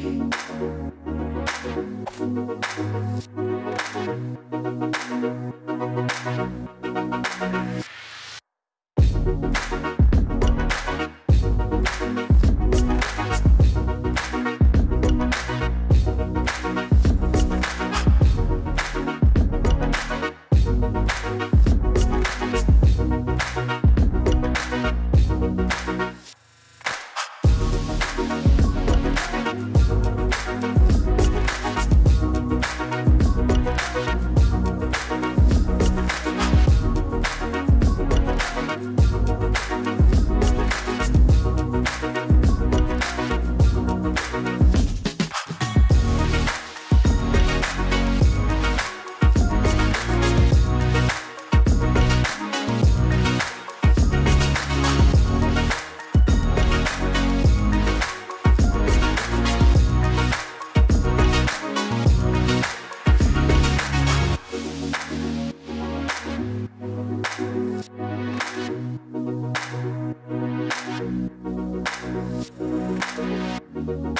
Música you